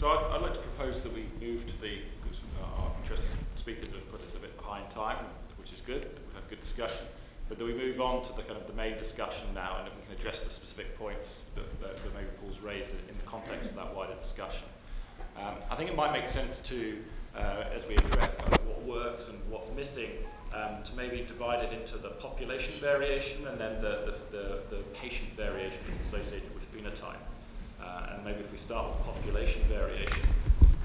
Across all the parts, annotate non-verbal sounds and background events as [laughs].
So I'd, I'd like to propose that we move to the, because our interested speakers have put us a bit behind time, which is good, we've had good discussion, but that we move on to the kind of the main discussion now and that we can address the specific points that, that, that maybe Paul's raised in the context of that wider discussion. Um, I think it might make sense to, uh, as we address kind of what works and what's missing, um, to maybe divide it into the population variation and then the, the, the, the patient variation that's associated with phenotype. Uh, and maybe if we start with population variation.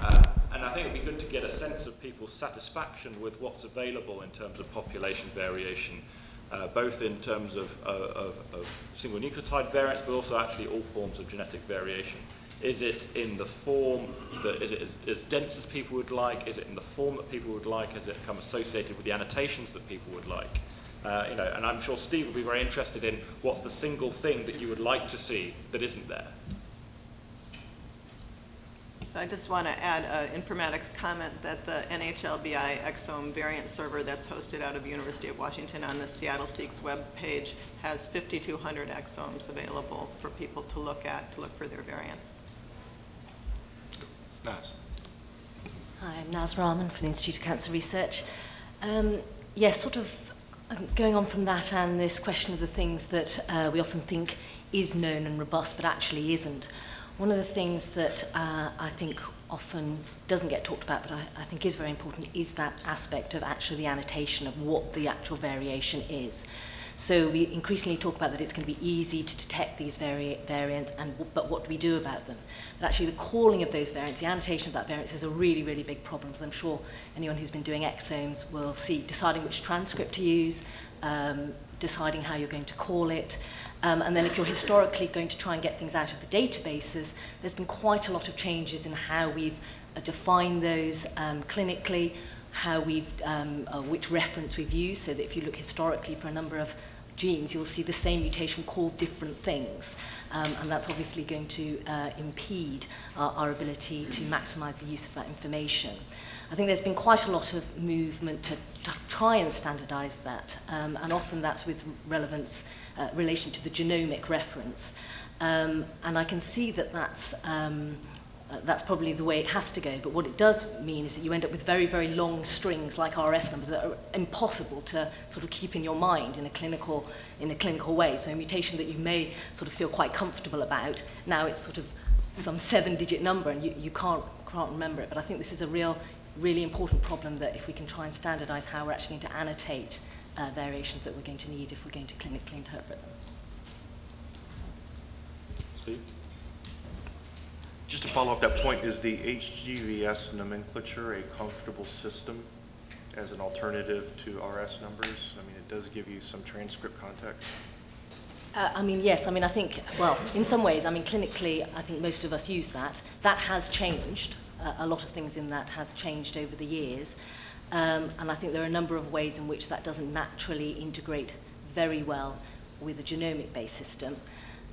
Uh, and I think it would be good to get a sense of people's satisfaction with what's available in terms of population variation, uh, both in terms of, uh, of, of single nucleotide variants, but also actually all forms of genetic variation. Is it in the form that, is it as, as, dense as people would like? Is it in the form that people would like? Has it become associated with the annotations that people would like? Uh, you know, and I'm sure Steve will be very interested in what's the single thing that you would like to see that isn't there. I just want to add an informatics comment that the NHLBI exome variant server that's hosted out of University of Washington on the Seattle Seqs web page has 5,200 exomes available for people to look at, to look for their variants. Naz. Hi, I'm Naz Rahman from the Institute of Cancer Research. Um, yes, sort of um, going on from that and this question of the things that uh, we often think is known and robust but actually isn't. One of the things that uh, I think often doesn't get talked about, but I, I think is very important, is that aspect of actually the annotation of what the actual variation is. So we increasingly talk about that it's going to be easy to detect these vari variants, and but what do we do about them? But actually the calling of those variants, the annotation of that variant is a really, really big problem. So I'm sure anyone who's been doing exomes will see deciding which transcript to use, um, deciding how you're going to call it. Um, and then if you're historically going to try and get things out of the databases, there's been quite a lot of changes in how we've uh, defined those um, clinically, how we've, um, uh, which reference we've used, so that if you look historically for a number of genes, you'll see the same mutation called different things. Um, and that's obviously going to uh, impede our, our ability to maximize the use of that information. I think there's been quite a lot of movement to, try and standardize that, um, and often that's with relevance, uh, relation to the genomic reference. Um, and I can see that that's, um, uh, that's probably the way it has to go, but what it does mean is that you end up with very, very long strings like RS numbers that are impossible to sort of keep in your mind in a clinical, in a clinical way. So a mutation that you may sort of feel quite comfortable about, now it's sort of some seven-digit number and you, you can't, can't remember it. But I think this is a real really important problem that if we can try and standardize how we're actually going to annotate uh, variations that we're going to need if we're going to clinically interpret them. Steve? Just to follow up that point, is the HGVS nomenclature a comfortable system as an alternative to RS numbers? I mean, it does give you some transcript context. Uh, I mean, yes. I mean, I think, well, in some ways, I mean, clinically, I think most of us use that. That has changed uh, a lot of things in that has changed over the years. Um, and I think there are a number of ways in which that doesn't naturally integrate very well with a genomic-based system.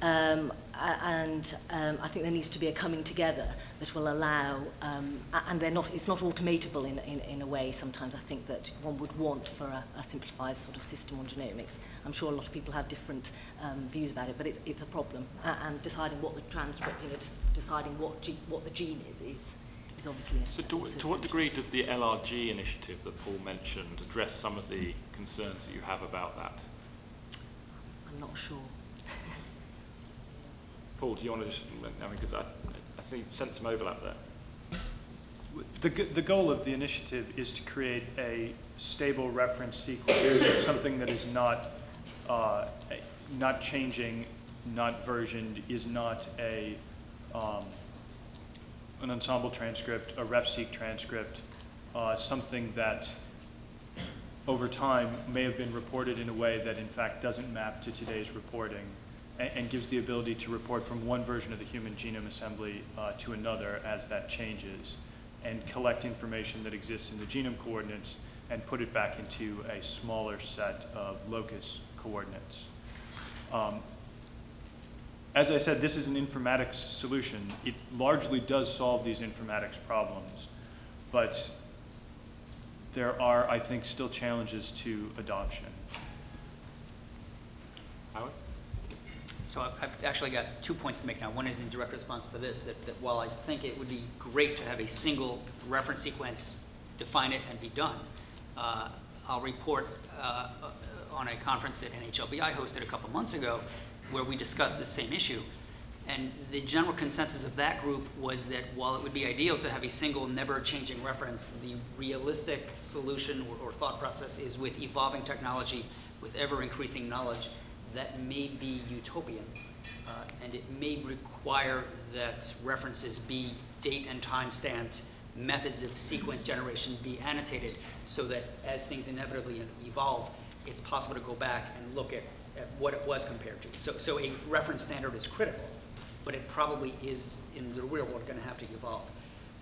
Um, and um, I think there needs to be a coming together that will allow, um, and they're not, it's not automatable in, in, in a way sometimes I think that one would want for a, a simplified sort of system on genomics. I'm sure a lot of people have different um, views about it, but it's, it's a problem. Uh, and deciding what the transcript, you know, deciding what, ge what the gene is, is is obviously So to, to what degree does the LRG initiative that Paul mentioned address some of the concerns that you have about that? I'm not sure. [laughs] Paul, do you want to just, I mean, because I, I see, sense some overlap there. The, the goal of the initiative is to create a stable reference sequence, [coughs] something that is not, uh, not changing, not versioned, is not a, an Ensembl transcript, a RefSeq transcript, uh, something that over time may have been reported in a way that in fact doesn't map to today's reporting and, and gives the ability to report from one version of the human genome assembly uh, to another as that changes and collect information that exists in the genome coordinates and put it back into a smaller set of locus coordinates. Um, as I said, this is an informatics solution. It largely does solve these informatics problems, but there are, I think, still challenges to adoption. Howard? So I've- I've actually got two points to make now. One is in direct response to this, that, that while I think it would be great to have a single reference sequence, define it and be done, uh, I'll report uh, on a conference that NHLBI hosted a couple months ago where we discussed this same issue. And the general consensus of that group was that while it would be ideal to have a single, never-changing reference, the realistic solution or, or thought process is with evolving technology, with ever-increasing knowledge, that may be utopian. Uh, and it may require that references be date and time stamped, methods of sequence generation be annotated, so that as things inevitably evolve, it's possible to go back and look at what it was compared to. So, so a reference standard is critical, but it probably is, in the real world, going to have to evolve.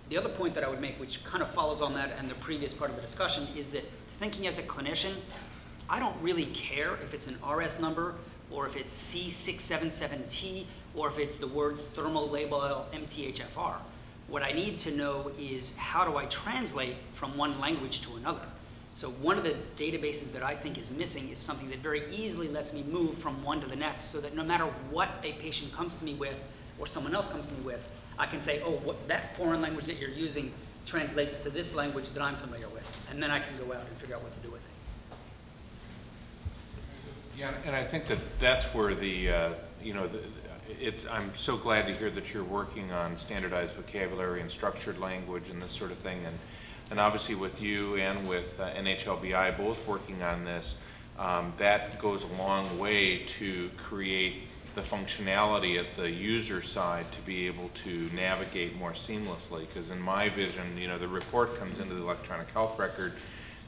The other point that I would make, which kind of follows on that and the previous part of the discussion, is that thinking as a clinician, I don't really care if it's an RS number or if it's C677T or if it's the words thermolabile MTHFR. What I need to know is how do I translate from one language to another? So one of the databases that I think is missing is something that very easily lets me move from one to the next so that no matter what a patient comes to me with or someone else comes to me with, I can say, oh, what, that foreign language that you're using translates to this language that I'm familiar with. And then I can go out and figure out what to do with it. Yeah, and I think that that's where the, uh, you know, the- it's, I'm so glad to hear that you're working on standardized vocabulary and structured language and this sort of thing. And, and obviously with you and with uh, NHLBI both working on this, um, that goes a long way to create the functionality at the user side to be able to navigate more seamlessly. Because in my vision, you know, the report comes into the electronic health record,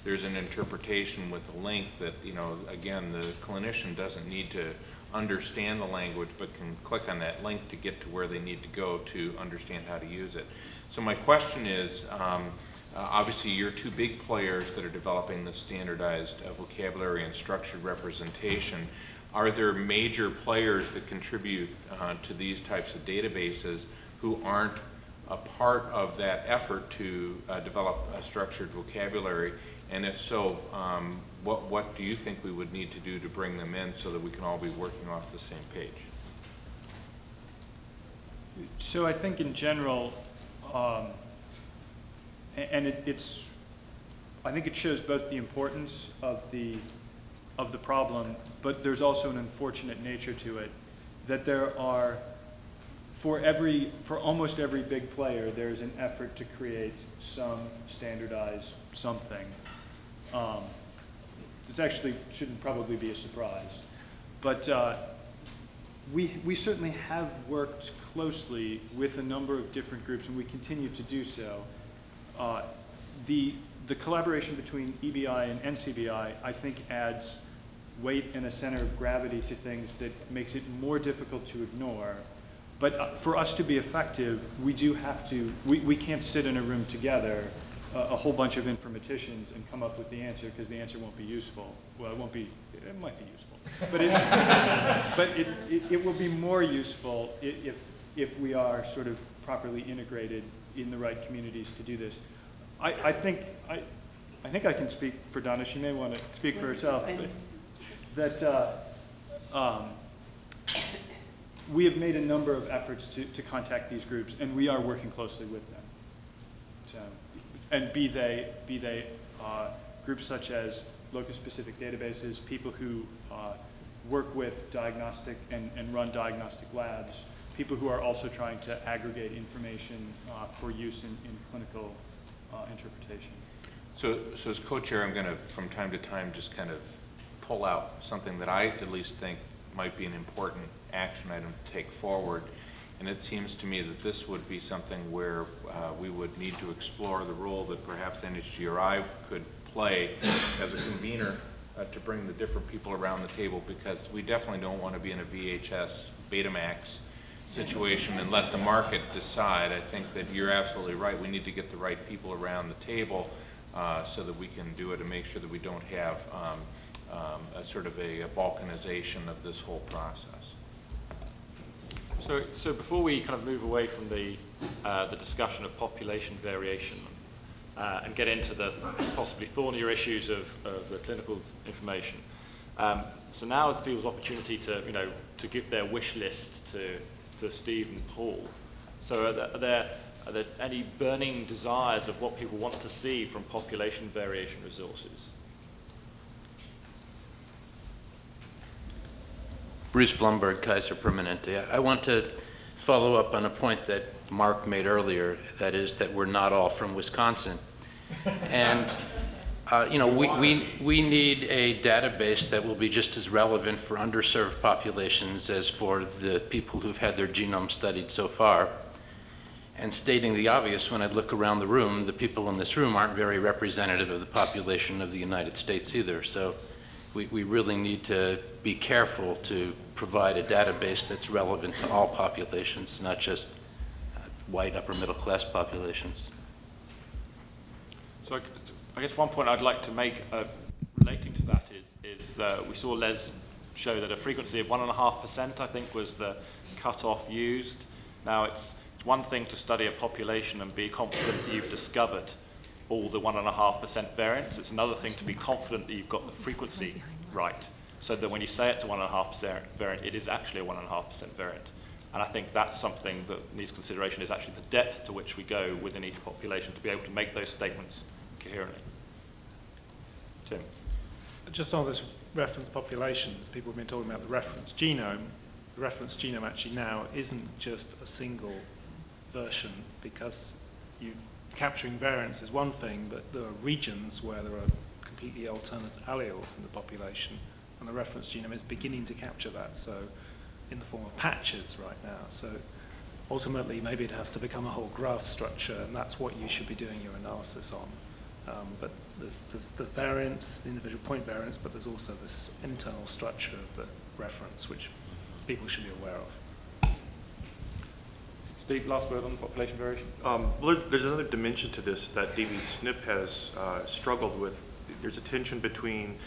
there's an interpretation with a link that, you know, again, the clinician doesn't need to understand the language, but can click on that link to get to where they need to go to understand how to use it. So my question is, um, uh, obviously, you're two big players that are developing the standardized uh, vocabulary and structured representation. Are there major players that contribute uh, to these types of databases who aren't a part of that effort to uh, develop a structured vocabulary? And if so, um, what, what do you think we would need to do to bring them in so that we can all be working off the same page? So I think in general, um, and it, it's, I think it shows both the importance of the, of the problem, but there's also an unfortunate nature to it, that there are, for every, for almost every big player, there's an effort to create some standardized something. Um, This actually shouldn't probably be a surprise. But uh, we, we certainly have worked closely with a number of different groups, and we continue to do so. Uh, The, the collaboration between EBI and NCBI, I think, adds weight and a center of gravity to things that makes it more difficult to ignore. But uh, for us to be effective, we do have to, we, we can't sit in a room together, a, a whole bunch of informaticians, and come up with the answer, because the answer won't be useful. Well, it won't be, it might be useful. But it, [laughs] but it, it, it will be more useful if, if we are sort of properly integrated in the right communities to do this. I, I think, I, I think I can speak for Donna, she may want to speak for herself, but that, uh, um, we have made a number of efforts to, to contact these groups, and we are working closely with them. So, and be they, be they uh, groups such as locus-specific databases, people who uh, work with diagnostic and, and run diagnostic labs, people who are also trying to aggregate information uh, for use in, in clinical uh, interpretation. So, so as co-chair, I'm going to, from time to time, just kind of pull out something that I at least think might be an important action item to take forward. And it seems to me that this would be something where uh, we would need to explore the role that perhaps NHGRI could play as a convener uh, to bring the different people around the table, because we definitely don't want to be in a VHS Betamax situation and let the market decide. I think that you're absolutely right. We need to get the right people around the table uh, so that we can do it and make sure that we don't have um, um, a sort of a balkanization of this whole process. So, so before we kind of move away from the, uh, the discussion of population variation uh, and get into the possibly thornier issues of, of the clinical information, Um, so now is people's opportunity to, you know, to give their wish list to, to Steve and Paul. So are there, are there, are there any burning desires of what people want to see from population variation resources? Bruce Blumberg, Kaiser Permanente. I want to follow up on a point that Mark made earlier, that is that we're not all from Wisconsin. And, uh, you know, we, we, we need a database that will be just as relevant for underserved populations as for the people who've had their genome studied so far. And stating the obvious, when I look around the room, the people in this room aren't very representative of the population of the United States either. So we, we really need to be careful to provide a database that's relevant to all populations, not just uh, white upper middle class populations. So I, I guess one point I'd like to make uh, relating to that is, is uh, we saw Les show that a frequency of 1.5% I think was the cutoff used. Now it's, it's one thing to study a population and be confident that you've discovered all the 1.5% variants. It's another thing to be confident that you've got the frequency right. So that when you say it's a 1.5% variant, it is actually a 1.5% variant. And I think that's something that needs consideration is actually the depth to which we go within each population to be able to make those statements coherently. Tim? Just on this reference populations, people have been talking about the reference genome. The reference genome actually now isn't just a single version because you capturing variants is one thing, but there are regions where there are completely alternate alleles in the population, and the reference genome is beginning to capture that, so in the form of patches right now. So ultimately, maybe it has to become a whole graph structure, and that's what you should be doing your analysis on. Um, but there's, there's the variance, the individual point variance, but there's also this internal structure of the reference, which people should be aware of. Steve, last word on population variation? Um, well, there's- there's another dimension to this that dbSNP has uh, struggled with. There's a tension between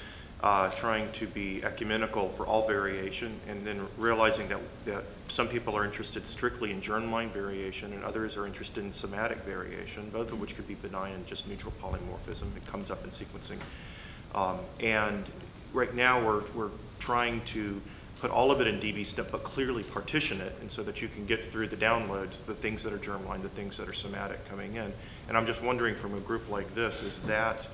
uh, trying to be ecumenical for all variation and then realizing that, that some people are interested strictly in germline variation and others are interested in somatic variation, both of which could be benign and just neutral polymorphism. It comes up in sequencing. Um, and right now we're, we're trying to put all of it in dbSNP, but clearly partition it, and so that you can get through the downloads, the things that are germline, the things that are somatic coming in. And I'm just wondering from a group like this, is that,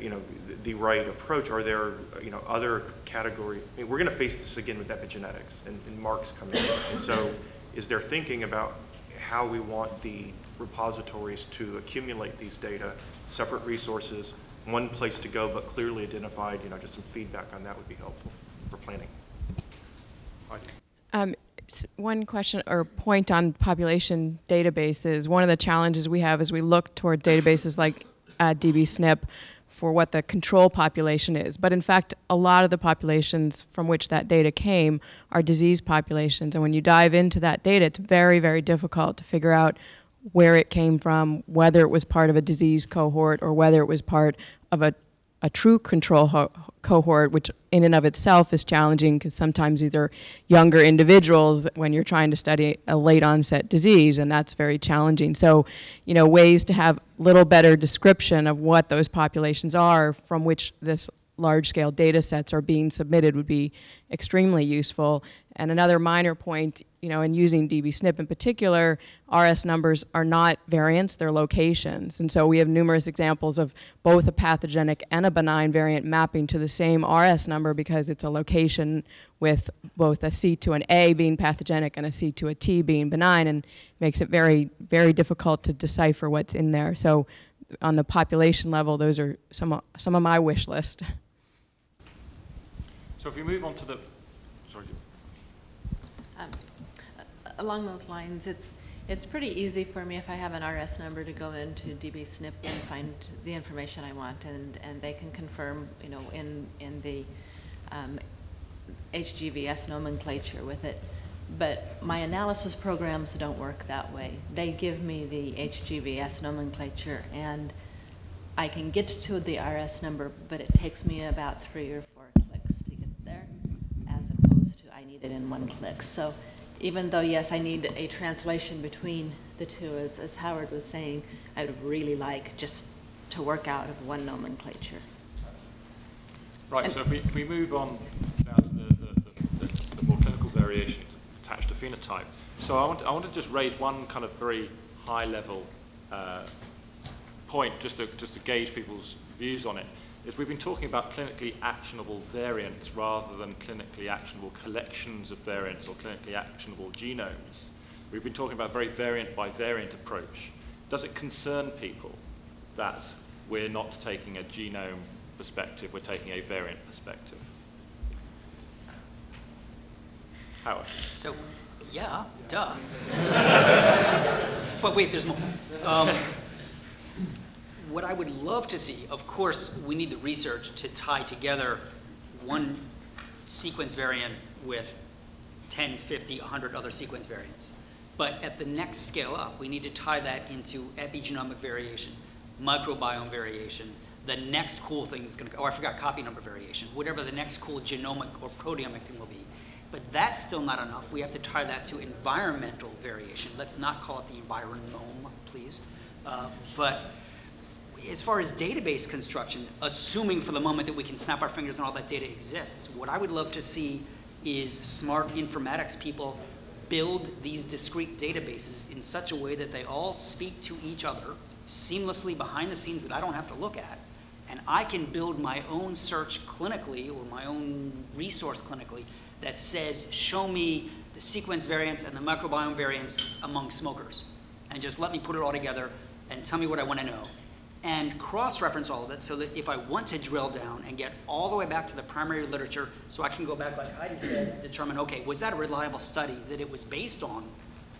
you know, the, right approach? Are there, you know, other category, I mean, we're gonna face this again with epigenetics, and, and Mark's coming in. And so, is there thinking about how we want the repositories to accumulate these data, separate resources, one place to go, but clearly identified, you know, just some feedback on that would be helpful for planning. Um, one question or point on population databases. One of the challenges we have as we look toward databases like uh, dbSNP for what the control population is. But in fact, a lot of the populations from which that data came are disease populations. And when you dive into that data, it's very, very difficult to figure out where it came from, whether it was part of a disease cohort or whether it was part of a a true control ho- cohort, which in and of itself is challenging because sometimes these are younger individuals when you're trying to study a late onset disease, and that's very challenging. So, you know, ways to have little better description of what those populations are from which this large scale data sets are being submitted would be extremely useful. And another minor point, you know, in using dbSNP in particular, RS numbers are not variants, they're locations. And so we have numerous examples of both a pathogenic and a benign variant mapping to the same RS number because it's a location with both a C to an A being pathogenic and a C to a T being benign and makes it very, very difficult to decipher what's in there. So on the population level, those are some, some of my wish list. So if we move on to the, sorry, Um, a- Along those lines, it's, it's pretty easy for me if I have an RS number to go into dbSNP and find the information I want, and, and they can confirm, you know, in, in the um, HGVS nomenclature with it. But my analysis programs don't work that way. They give me the HGVS nomenclature, and I can get to the RS number, but it takes me about three or four clicks to get there, as opposed to I need it in one click. So even though, yes, I need a translation between the two, as, as Howard was saying, I would really like just to work out of one nomenclature. Right, so if we, if we move on now to the, the, the, the more clinical variation attached to phenotype. So I want, I want to just raise one kind of very high level uh, point, just to, just to gauge people's views on it, is we've been talking about clinically actionable variants rather than clinically actionable collections of variants or clinically actionable genomes. We've been talking about a very variant by variant approach. Does it concern people that we're not taking a genome perspective, we're taking a variant perspective? Howard? So, yeah, duh. [laughs] But wait, there's more. Um, What I would love to see, of course, we need the research to tie together one sequence variant with 10, 50, 100 other sequence variants. But at the next scale up, we need to tie that into epigenomic variation, microbiome variation, the next cool thing that's going to, oh, I forgot copy number variation, whatever the next cool genomic or proteomic thing will be. But that's still not enough. We have to tie that to environmental variation. Let's not call it the environome, please. Uh, but as far as database construction, assuming for the moment that we can snap our fingers and all that data exists, what I would love to see is smart informatics people build these discrete databases in such a way that they all speak to each other seamlessly behind the scenes that I don't have to look at. And I can build my own search clinically or my own resource clinically that says, show me the sequence variants and the microbiome variants among smokers. And just let me put it all together and tell me what I want to know and cross-reference all of it so that if I want to drill down and get all the way back to the primary literature, so I can go back, like Heidi said, and determine, okay, was that a reliable study that it was based on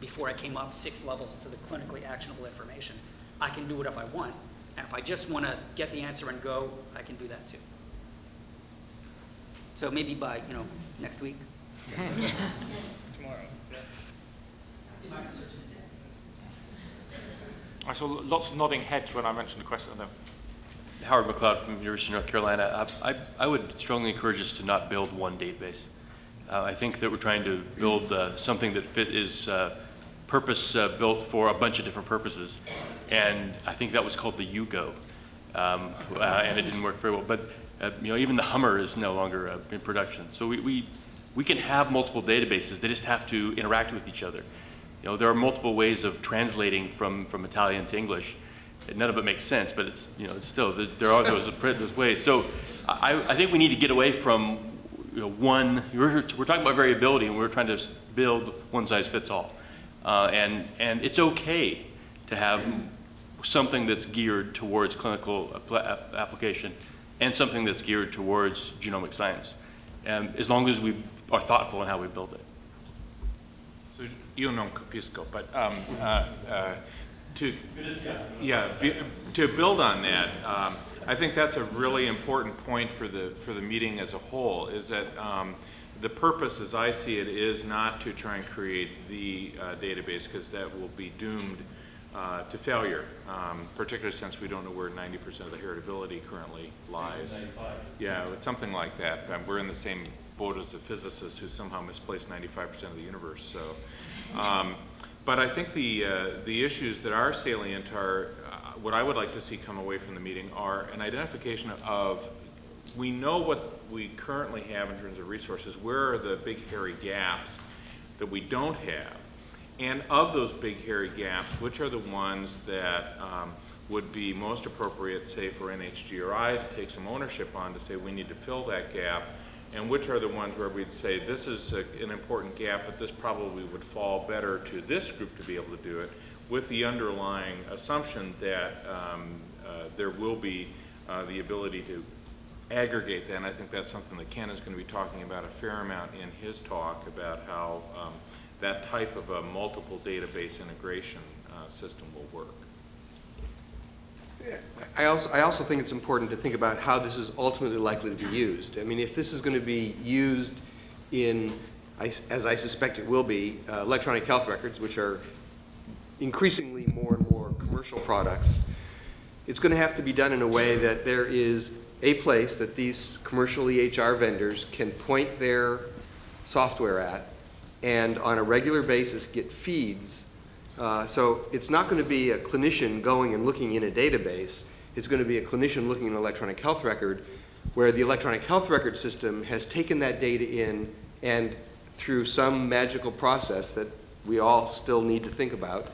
before I came up six levels to the clinically actionable information? I can do it if I want. And if I just want to get the answer and go, I can do that too. So maybe by, you know, next week. [laughs] Tomorrow. I saw lots of nodding heads when I mentioned the question. No. Howard McLeod from University of North Carolina. I, I, I would strongly encourage us to not build one database. Uh, I think that we're trying to build uh, something that fit is uh, purpose uh, built for a bunch of different purposes. And I think that was called the Yugo. Um, uh, and it didn't work very well. But uh, you know, even the Hummer is no longer in production. So we, we, we can have multiple databases. They just have to interact with each other. You know, there are multiple ways of translating from, from Italian to English. And none of it makes sense, but it's, you know, it's still, there are those, [laughs] those ways. So I, I think we need to get away from you know, one, we're, we're talking about variability and we're trying to build one size fits all. Uh, and, and it's okay to have something that's geared towards clinical application and something that's geared towards genomic science, and as long as we are thoughtful in how we build it. Io non capisco, but um, uh, uh, to yeah, be, to build on that, um, I think that's a really important point for the for the meeting as a whole. Is that um, the purpose, as I see it, is not to try and create the uh, database because that will be doomed uh, to failure, um, particularly since we don't know where 90% of the heritability currently lies. Yeah, something like that. Um, we're in the same boat as a physicist who somehow misplaced 95% of the universe. So, um, but I think the uh, the issues that are salient are uh, what I would like to see come away from the meeting are an identification of we know what we currently have in terms of resources. Where are the big hairy gaps that we don't have? And of those big hairy gaps, which are the ones that um, would be most appropriate, say, for NHGRI to take some ownership on to say we need to fill that gap, and which are the ones where we'd say this is a, an important gap, but this probably would fall better to this group to be able to do it, with the underlying assumption that um, uh, there will be uh, the ability to aggregate that, and I think that's something that Ken is going to be talking about a fair amount in his talk about how um, that type of a multiple database integration uh, system will work. I also, I also think it's important to think about how this is ultimately likely to be used. I mean, if this is going to be used in, as I suspect it will be, uh, electronic health records, which are increasingly more and more commercial products, it's going to have to be done in a way that there is a place that these commercial EHR vendors can point their software at and on a regular basis get feeds. Uh, so it's not going to be a clinician going and looking in a database. It's going to be a clinician looking in an electronic health record where the electronic health record system has taken that data in and through some magical process that we all still need to think about,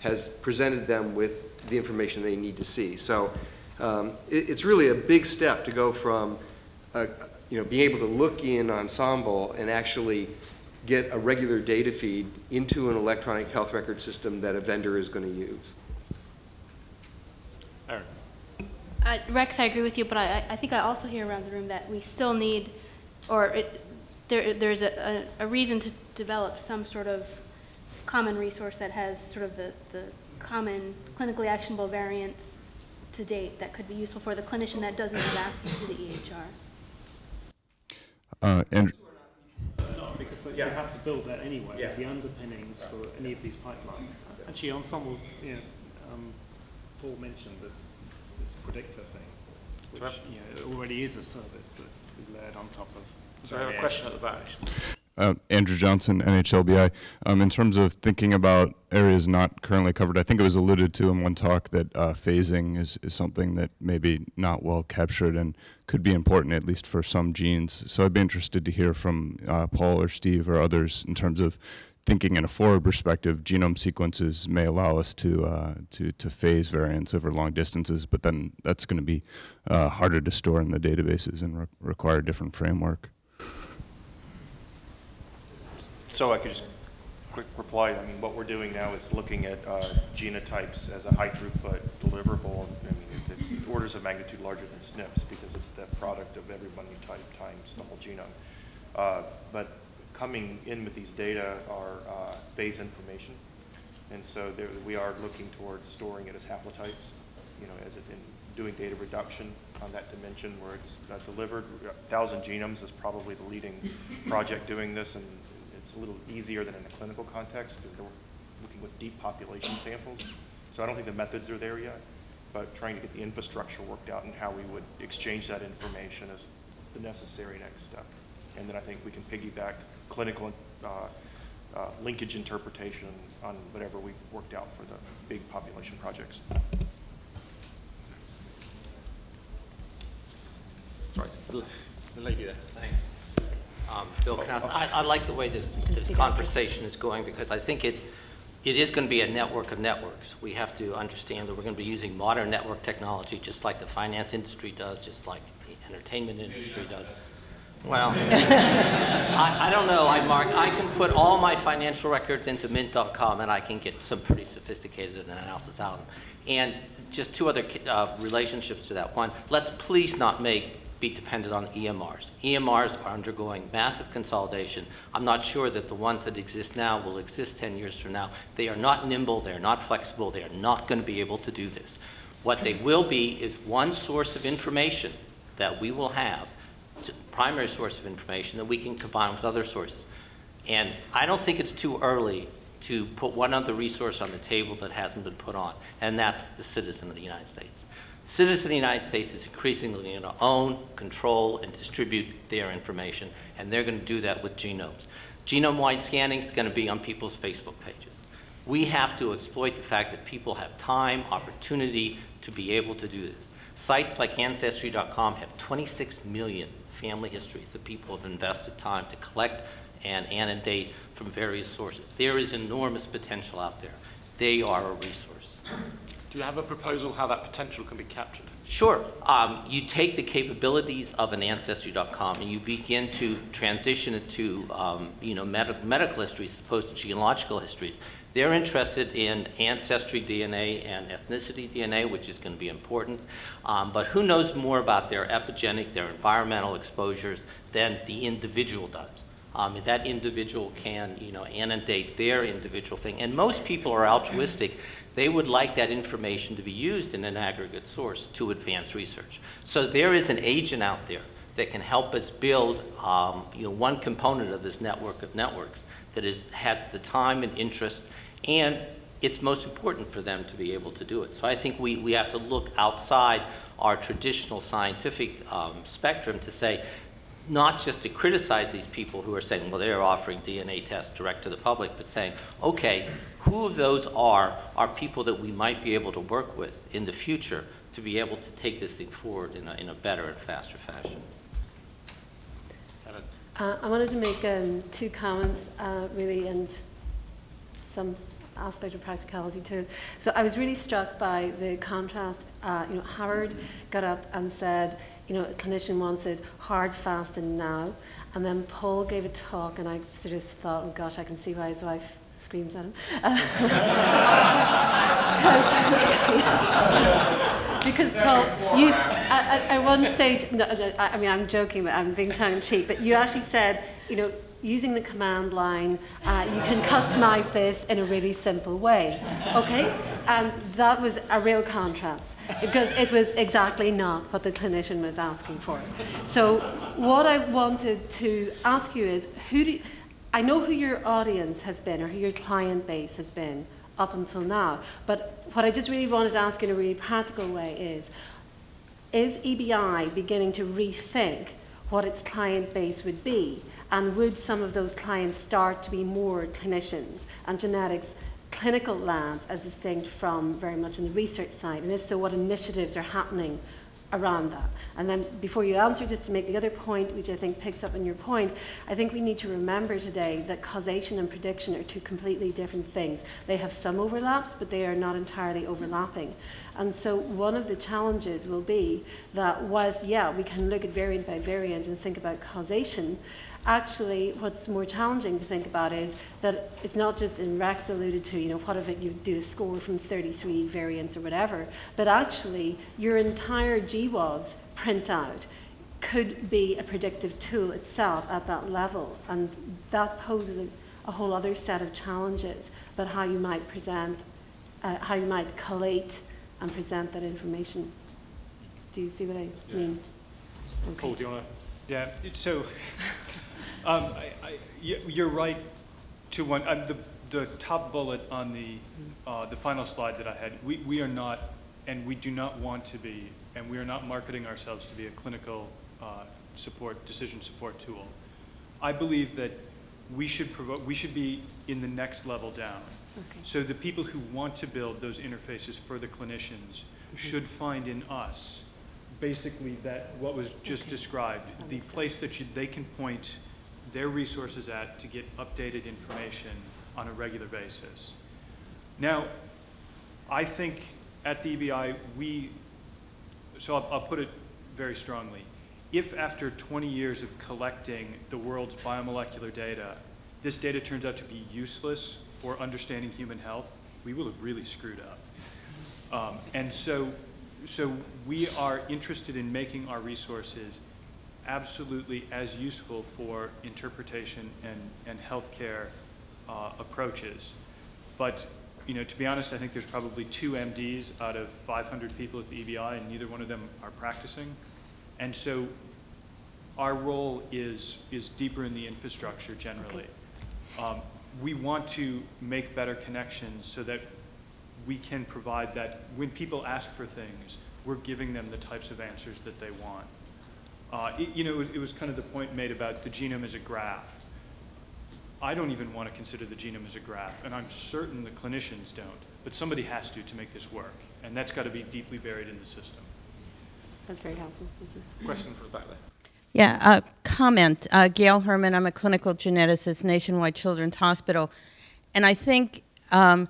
has presented them with the information they need to see. So um, it, it's really a big step to go from, uh, you know, being able to look in Ensembl and actually get a regular data feed into an electronic health record system that a vendor is going to use. Aaron? Uh, Rex, I agree with you, but I, I think I also hear around the room that we still need, or it, there, there's a, a, a reason to develop some sort of common resource that has sort of the, the common clinically actionable variants to date that could be useful for the clinician that doesn't have access to the EHR. Uh, and No, because they, they have to build that anyway, as the underpinnings for any of these pipelines. Actually, Ensembl, you know, um, Paul mentioned this, this predictor thing, which, you know, already is a service that is layered on top of. So I have a question at the back. Uh, Andrew Johnson, NHLBI. Um, in terms of thinking about areas not currently covered, I think it was alluded to in one talk that uh, phasing is, is something that maybe not well captured and could be important, at least for some genes. So I'd be interested to hear from uh, Paul or Steve or others in terms of thinking in a forward perspective, genome sequences may allow us to, uh, to, to phase variants over long distances, but then that's going to be uh, harder to store in the databases and re require a different framework. So I could just quick reply, I mean, what we're doing now is looking at uh, genotypes as a high throughput deliverable. I mean, it- it's orders of magnitude larger than SNPs because it's the product of every binding type times the whole genome. Uh, But coming in with these data are uh, phase information. And so there, we are looking towards storing it as haplotypes, you know, as it, in doing data reduction on that dimension where it's uh, delivered. Thousand genomes is probably the leading project doing this, and it's a little easier than in a clinical context. They're looking with deep population samples. So I don't think the methods are there yet, but trying to get the infrastructure worked out and how we would exchange that information is the necessary next step. And then I think we can piggyback clinical uh, uh, linkage interpretation on whatever we've worked out for the big population projects. Sorry, the the lady there. Thanks. Um, Bill Knaus, I, I like the way this, this conversation is going because I think it, it is going to be a network of networks. We have to understand that we're going to be using modern network technology just like the finance industry does, just like the entertainment industry does. Well, [laughs] I, I don't know, I, Mark, I can put all my financial records into mint.com and I can get some pretty sophisticated analysis out of them. And just two other uh, relationships to that. One, let's please not make be dependent on EMRs. EMRs are undergoing massive consolidation. I'm not sure that the ones that exist now will exist 10 years from now. They are not nimble, they are not flexible, they are not going to be able to do this. What they will be is one source of information that we will have, primary source of information that we can combine with other sources. And I don't think it's too early to put one other resource on the table that hasn't been put on, and that's the citizen of the United States. Citizens of the United States is increasingly going to own, control, and distribute their information, and they're going to do that with genomes. Genome-wide scanning is going to be on people's Facebook pages. We have to exploit the fact that people have time, opportunity to be able to do this. Sites like Ancestry.com have 26 million family histories that people have invested time to collect and annotate from various sources. There is enormous potential out there. They are a resource. Do you have a proposal how that potential can be captured? Sure. Um, you take the capabilities of an Ancestry.com and you begin to transition it to, um, you know, med medical histories as opposed to genealogical histories. They're interested in ancestry DNA and ethnicity DNA, which is going to be important. Um, but who knows more about their epigenic, their environmental exposures than the individual does? Um, that individual can, you know, annotate their individual thing. And most people are altruistic. They would like that information to be used in an aggregate source to advance research. So there is an agent out there that can help us build, um, you know, one component of this network of networks that is, has the time and interest, and it's most important for them to be able to do it. So I think we, we have to look outside our traditional scientific um, spectrum to say, not just to criticize these people who are saying, well, they're offering DNA tests direct to the public, but saying, okay, who of those are, are people that we might be able to work with in the future to be able to take this thing forward in a, in a better and faster fashion? Uh, I wanted to make um, two comments, uh, really, and some aspect of practicality too. So I was really struck by the contrast. Uh, you know, Howard got up and said, you know, a clinician wants it hard, fast, and now. And then Paul gave a talk, and I sort of thought, oh gosh, I can see why his wife screams at him. [laughs] because Paul, you, at, at one stage, no, no, I mean, I'm joking, but I'm being tongue in cheek, but you actually said, you know, using the command line, uh, you can customize this in a really simple way. Okay? And that was a real contrast because it was exactly not what the clinician was asking for. So, what I wanted to ask you is who do you, I know who your audience has been or who your client base has been up until now, but what I just really wanted to ask in a really practical way is is EBI beginning to rethink what its client base would be? And would some of those clients start to be more clinicians and genetics clinical labs as distinct from very much in the research side? And if so, what initiatives are happening around that. And then before you answer, just to make the other point, which I think picks up on your point, I think we need to remember today that causation and prediction are two completely different things. They have some overlaps, but they are not entirely overlapping. And so one of the challenges will be that whilst, yeah, we can look at variant by variant and think about causation, actually what's more challenging to think about is that it's not just in Rex alluded to, you know, what if it, you do a score from 33 variants or whatever, but actually your entire GWAS printout could be a predictive tool itself at that level. And that poses a, a whole other set of challenges about how you might present, uh, how you might collate and present that information. Do you see what I Yeah. mean? Paul, do you want to? Yeah, so, um, I, I, you're right to one, um, the, the top bullet on the, uh, the final slide that I had, we, we are not, and we do not want to be, and we are not marketing ourselves to be a clinical, uh, support, decision support tool. I believe that we should provoke, we should be in the next level down. Okay. So the people who want to build those interfaces for the clinicians should find in us basically that, what was just Okay. described, the makes sense. place that you, they can point their resources at to get updated information on a regular basis. Now, I think at the EBI, we, so I'll, I'll put it very strongly. If after 20 years of collecting the world's biomolecular data, this data turns out to be useless for understanding human health, we will have really screwed up. Um, and so, so we are interested in making our resources absolutely as useful for interpretation and, and healthcare uh, approaches. But, you know, to be honest, I think there's probably two MDs out of 500 people at the EBI, and neither one of them are practicing. And so our role is, is deeper in the infrastructure generally. Um, we want to make better connections so that we can provide that, when people ask for things, we're giving them the types of answers that they want. Uh, it- you know, it was kind of the point made about the genome as a graph. I don't even want to consider the genome as a graph, and I'm certain the clinicians don't, but somebody has to to make this work, and that's got to be deeply buried in the system. That's very helpful. Thank you. Question for the back there. Yeah, a comment. Uh, Gail Herman, I'm a clinical geneticist, Nationwide Children's Hospital. And I think um, f-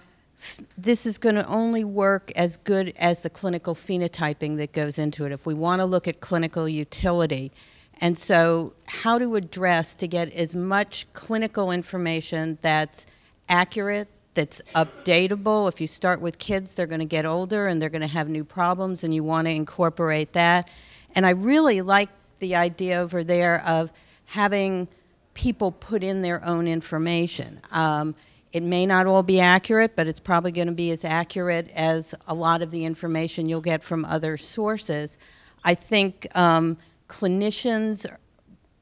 this is going to only work as good as the clinical phenotyping that goes into it. If we want to look at clinical utility, and so how to address to get as much clinical information that's accurate, that's updatable. If you start with kids, they're going to get older and they're going to have new problems, and you want to incorporate that. And I really like the idea over there of having people put in their own information. Um, it may not all be accurate, but it's probably going to be as accurate as a lot of the information you'll get from other sources. I think um, clinicians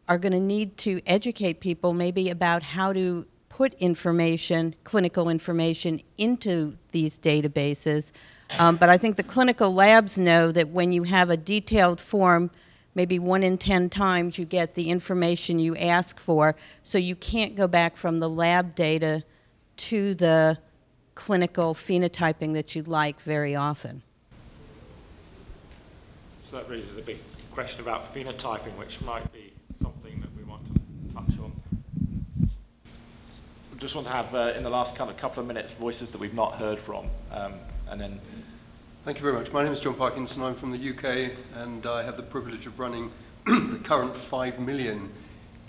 are going to need to educate people maybe about how to put information, clinical information, into these databases. Um, but I think the clinical labs know that when you have a detailed form maybe one in 10 times you get the information you ask for, so you can't go back from the lab data to the clinical phenotyping that you'd like very often. So that raises a big question about phenotyping, which might be something that we want to touch on. We just want to have, uh, in the last kind of couple of minutes, voices that we've not heard from, um, and then Thank you very much. My name is John Parkinson. I'm from the UK, and I have the privilege of running [clears throat] the current 5 million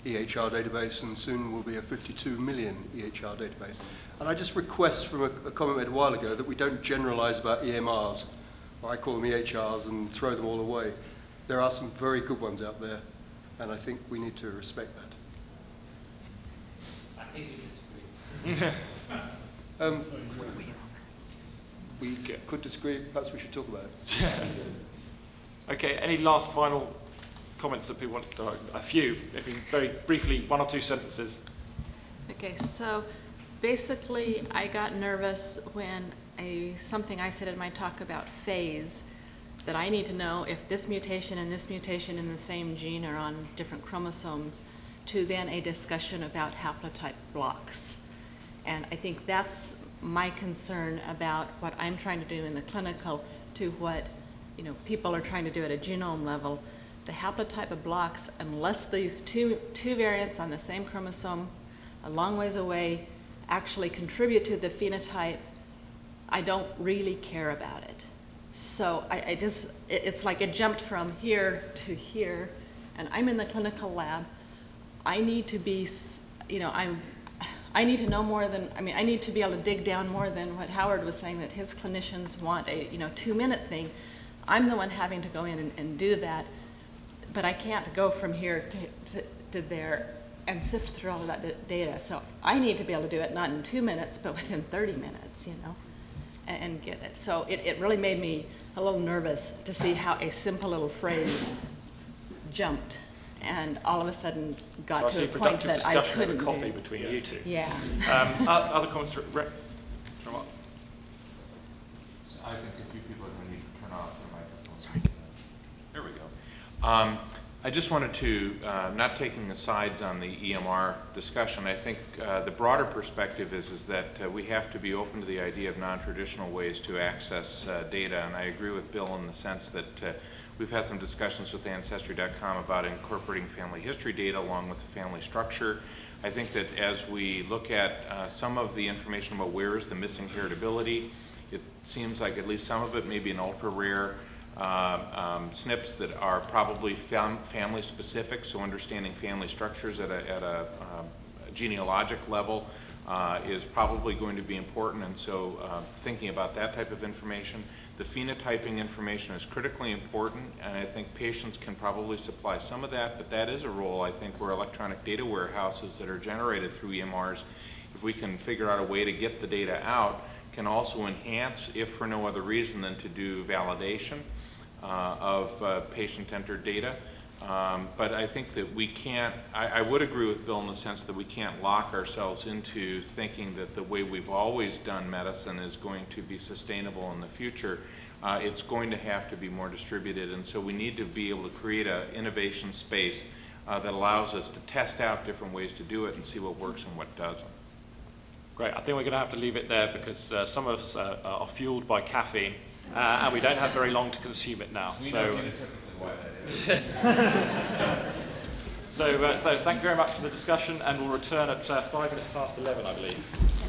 EHR database, and soon will be a 52 million EHR database. And I just request from a, a comment made a while ago that we don't generalize about EMRs, or I call them EHRs, and throw them all away. There are some very good ones out there, and I think we need to respect that. I think we disagree. [laughs] Um, we could disagree, perhaps we should talk about it. [laughs] Okay, any last final comments that people want, uh, a few, if you very briefly, one or two sentences. Okay, so basically, I got nervous when a, something I said in my talk about phase, that I need to know if this mutation and this mutation in the same gene are on different chromosomes, to then a discussion about haplotype blocks. And I think that's my concern about what I'm trying to do in the clinical to what, you know, people are trying to do at a genome level. The haplotype of blocks, unless these two, two variants on the same chromosome a long ways away actually contribute to the phenotype, I don't really care about it. So I, I just, it, it's like it jumped from here to here, and I'm in the clinical lab. I need to be, you know, I'm, I need to know more than, I mean, I need to be able to dig down more than what Howard was saying, that his clinicians want a, you know, two-minute thing. I'm the one having to go in and, and do that, but I can't go from here to, to, to there and sift through all of that d- data. So I need to be able to do it not in two minutes, but within 30 minutes, you know, and, and get it. So it, it really made me a little nervous to see how a simple little phrase jumped and all of a sudden got I to a point that I couldn't over coffee do. between you two. Yeah. Um, other comments, from From what? I think a few people are going to need to turn off their microphones. Sorry. There we go. Um, I just wanted to, uh, not taking the sides on the EMR discussion, I think uh, the broader perspective is, is that uh, we have to be open to the idea of non-traditional ways to access uh, data. And I agree with Bill in the sense that uh, we've had some discussions with Ancestry.com about incorporating family history data along with the family structure. I think that as we look at uh, some of the information about where is the missing heritability, it seems like at least some of it may be an ultra-rare uh, um, SNPs that are probably fam- family-specific, so understanding family structures at a, at a um, genealogic level uh, is probably going to be important, and so uh, thinking about that type of information. The phenotyping information is critically important, and I think patients can probably supply some of that, but that is a role, I think, where electronic data warehouses that are generated through EMRs, if we can figure out a way to get the data out, can also enhance, if for no other reason than to do validation of uh, patient-entered data. Um, But I think that we can't, I, I would agree with Bill in the sense that we can't lock ourselves into thinking that the way we've always done medicine is going to be sustainable in the future. Uh, It's going to have to be more distributed, and so we need to be able to create an innovation space uh, that allows us to test out different ways to do it and see what works and what doesn't. Great, I think we're going to have to leave it there because uh, some of us uh, are fueled by caffeine uh, and we don't have very long to consume it now. We so, know [laughs] why that is. so, uh, so thank you very much for the discussion and we'll return at uh, five minutes past 11, I believe.